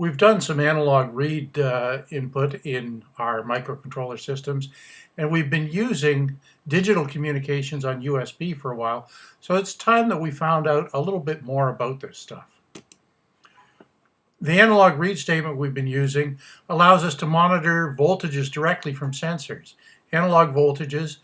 We've done some analog read uh, input in our microcontroller systems, and we've been using digital communications on USB for a while, so it's time that we found out a little bit more about this stuff. The analog read statement we've been using allows us to monitor voltages directly from sensors, analog voltages,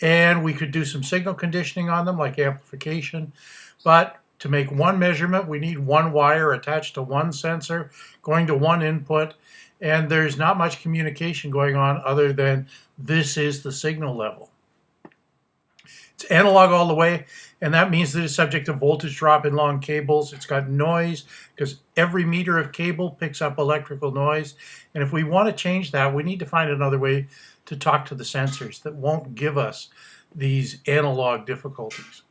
and we could do some signal conditioning on them like amplification, but to make one measurement, we need one wire attached to one sensor, going to one input, and there's not much communication going on other than this is the signal level. It's analog all the way, and that means that it's subject to voltage drop in long cables. It's got noise, because every meter of cable picks up electrical noise, and if we want to change that, we need to find another way to talk to the sensors that won't give us these analog difficulties.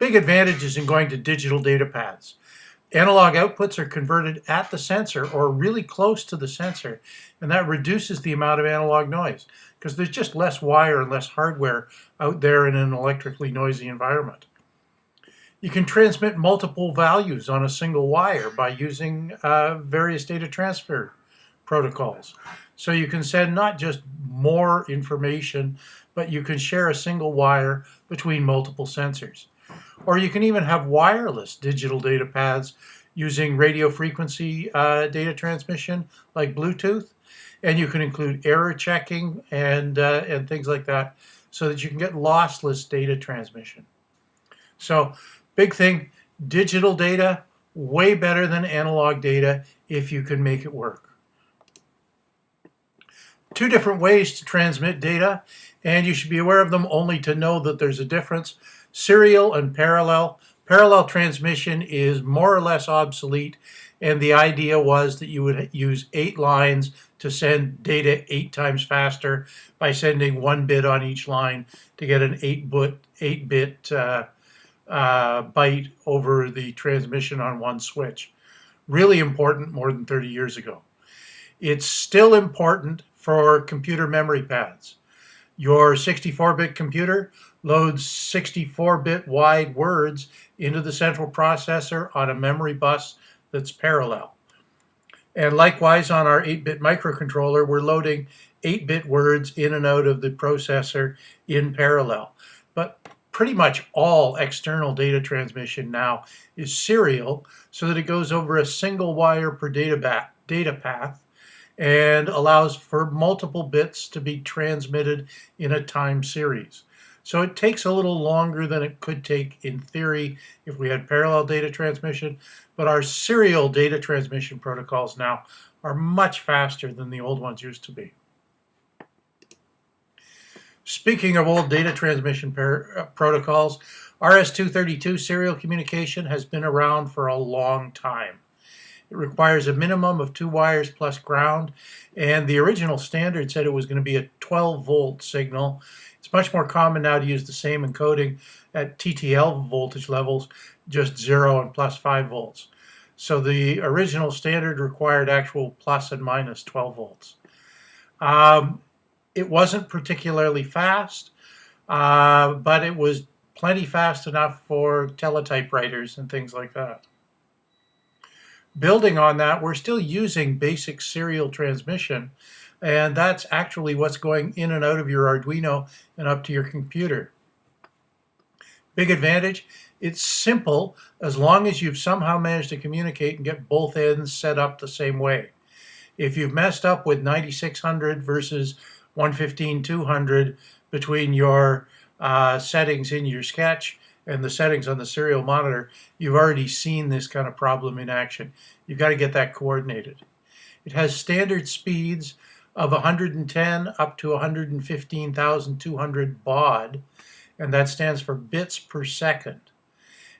Big advantages in going to digital data paths. Analog outputs are converted at the sensor or really close to the sensor, and that reduces the amount of analog noise because there's just less wire and less hardware out there in an electrically noisy environment. You can transmit multiple values on a single wire by using uh, various data transfer protocols. So you can send not just more information, but you can share a single wire between multiple sensors. Or you can even have wireless digital data paths using radio frequency uh, data transmission like Bluetooth. And you can include error checking and, uh, and things like that so that you can get lossless data transmission. So big thing, digital data, way better than analog data if you can make it work. Two different ways to transmit data, and you should be aware of them only to know that there's a difference serial and parallel. Parallel transmission is more or less obsolete, and the idea was that you would use eight lines to send data eight times faster by sending one bit on each line to get an eight-bit eight bit uh, uh, byte over the transmission on one switch. Really important more than 30 years ago. It's still important for computer memory pads. Your 64-bit computer loads 64-bit wide words into the central processor on a memory bus that's parallel. And likewise on our 8-bit microcontroller, we're loading 8-bit words in and out of the processor in parallel. But pretty much all external data transmission now is serial so that it goes over a single wire per data, data path and allows for multiple bits to be transmitted in a time series. So it takes a little longer than it could take in theory if we had parallel data transmission, but our serial data transmission protocols now are much faster than the old ones used to be. Speaking of old data transmission uh, protocols, RS-232 serial communication has been around for a long time. It requires a minimum of two wires plus ground, and the original standard said it was going to be a 12 volt signal, it's much more common now to use the same encoding at TTL voltage levels, just 0 and plus 5 volts. So the original standard required actual plus and minus 12 volts. Um, it wasn't particularly fast, uh, but it was plenty fast enough for teletypewriters and things like that. Building on that, we're still using basic serial transmission, and that's actually what's going in and out of your Arduino and up to your computer. Big advantage, it's simple as long as you've somehow managed to communicate and get both ends set up the same way. If you've messed up with 9600 versus 115-200 between your uh, settings in your sketch and the settings on the serial monitor, you've already seen this kind of problem in action. You've got to get that coordinated. It has standard speeds of 110 up to 115,200 baud, and that stands for bits per second.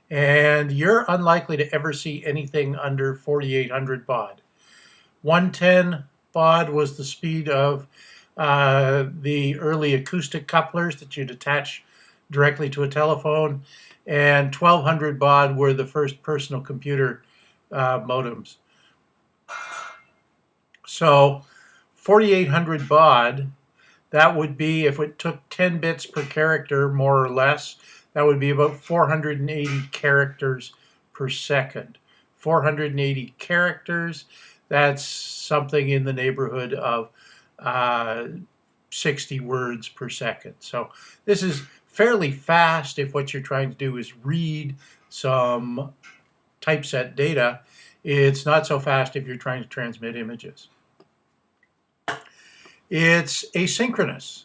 And you're unlikely to ever see anything under 4,800 baud. 110 baud was the speed of uh, the early acoustic couplers that you'd attach directly to a telephone, and 1200 baud were the first personal computer uh, modems. So 4800 baud, that would be, if it took 10 bits per character, more or less, that would be about 480 characters per second 480 characters. That's something in the neighborhood of uh, 60 words per second. So this is fairly fast if what you're trying to do is read some typeset data. It's not so fast if you're trying to transmit images. It's asynchronous.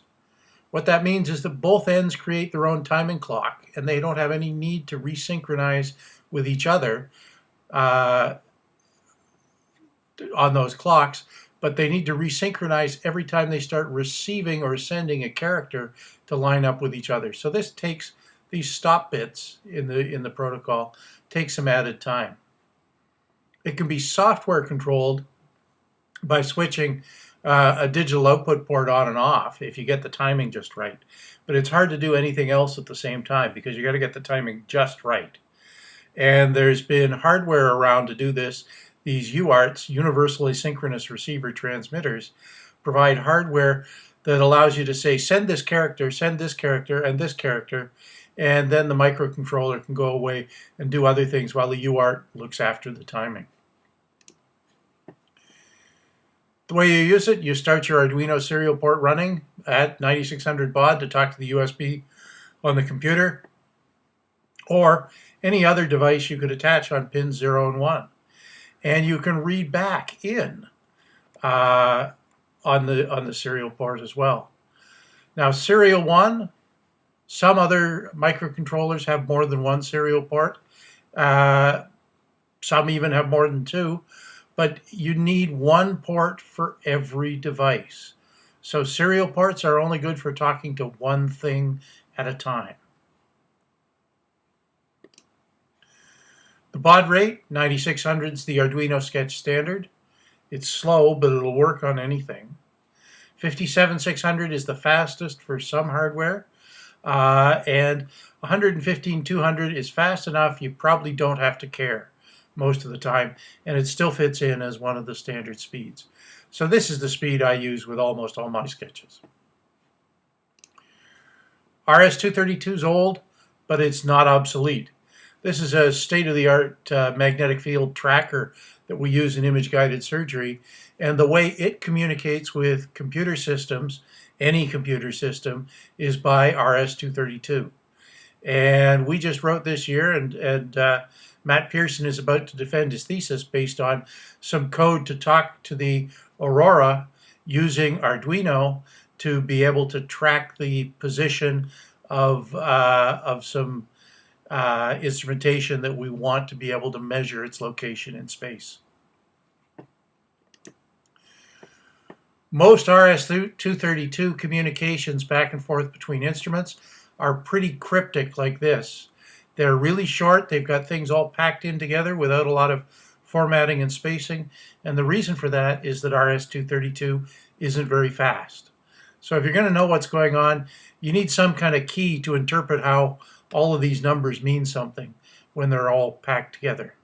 What that means is that both ends create their own timing clock and they don't have any need to resynchronize with each other uh, on those clocks, but they need to resynchronize every time they start receiving or sending a character to line up with each other. So this takes these stop bits in the in the protocol takes some added time. It can be software controlled by switching uh, a digital output port on and off if you get the timing just right. But it's hard to do anything else at the same time because you got to get the timing just right. And there's been hardware around to do this. These UARTs, Universal Asynchronous Receiver Transmitters, provide hardware that allows you to say, send this character, send this character, and this character, and then the microcontroller can go away and do other things while the UART looks after the timing. The way you use it, you start your Arduino serial port running at 9600 baud to talk to the USB on the computer, or any other device you could attach on pins 0 and 1. And you can read back in uh, on, the, on the serial port as well. Now serial 1, some other microcontrollers have more than one serial port. Uh, some even have more than two but you need one port for every device. So serial ports are only good for talking to one thing at a time. The baud rate, 9600 is the Arduino Sketch standard. It's slow, but it'll work on anything. 57600 is the fastest for some hardware. Uh, and 115200 is fast enough you probably don't have to care most of the time, and it still fits in as one of the standard speeds. So this is the speed I use with almost all my sketches. RS-232 is old, but it's not obsolete. This is a state-of-the-art uh, magnetic field tracker that we use in image-guided surgery, and the way it communicates with computer systems, any computer system, is by RS-232. And we just wrote this year, and, and uh, Matt Pearson is about to defend his thesis based on some code to talk to the Aurora using Arduino to be able to track the position of, uh, of some uh, instrumentation that we want to be able to measure its location in space. Most RS-232 communications back and forth between instruments are pretty cryptic like this. They're really short. They've got things all packed in together without a lot of formatting and spacing. And the reason for that is that RS-232 isn't very fast. So if you're going to know what's going on, you need some kind of key to interpret how all of these numbers mean something when they're all packed together.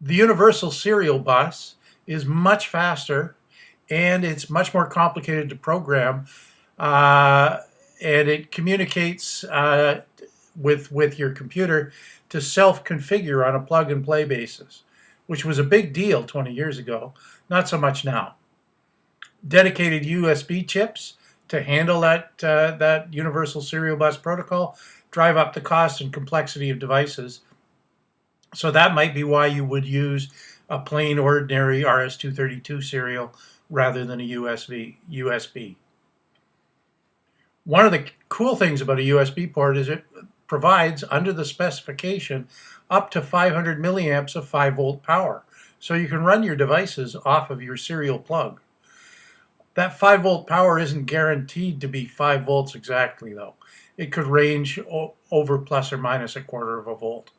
The universal serial bus is much faster and it's much more complicated to program uh, and it communicates uh, with with your computer to self-configure on a plug-and-play basis, which was a big deal 20 years ago, not so much now. Dedicated USB chips to handle that uh, that universal serial bus protocol drive up the cost and complexity of devices. So that might be why you would use a plain ordinary RS-232 serial rather than a USB. USB. One of the cool things about a USB port is it provides, under the specification, up to 500 milliamps of 5 volt power. So you can run your devices off of your serial plug. That 5 volt power isn't guaranteed to be 5 volts exactly though. It could range over plus or minus a quarter of a volt.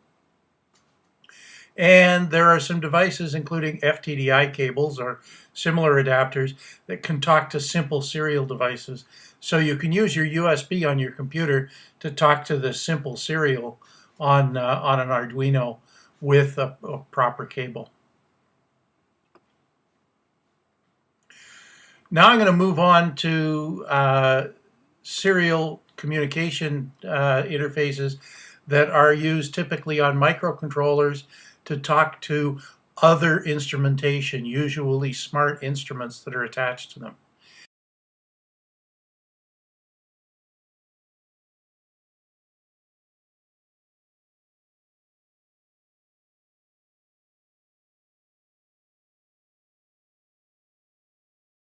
And there are some devices, including FTDI cables or similar adapters, that can talk to simple serial devices. So you can use your USB on your computer to talk to the simple serial on, uh, on an Arduino with a, a proper cable. Now I'm going to move on to uh, serial communication uh, interfaces that are used typically on microcontrollers to talk to other instrumentation, usually smart instruments that are attached to them.